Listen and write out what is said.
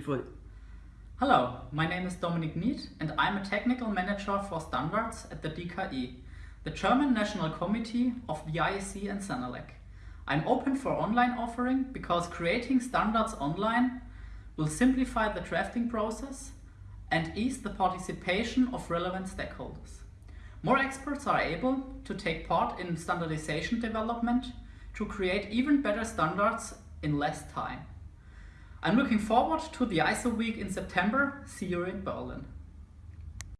Amplify. Hello, my name is Dominik Nied and I'm a technical manager for standards at the DKE, the German National Committee of the IEC and CENELEC. I'm open for online offering because creating standards online will simplify the drafting process and ease the participation of relevant stakeholders. More experts are able to take part in standardization development to create even better standards in less time. I'm looking forward to the ISO week in September. See you in Berlin.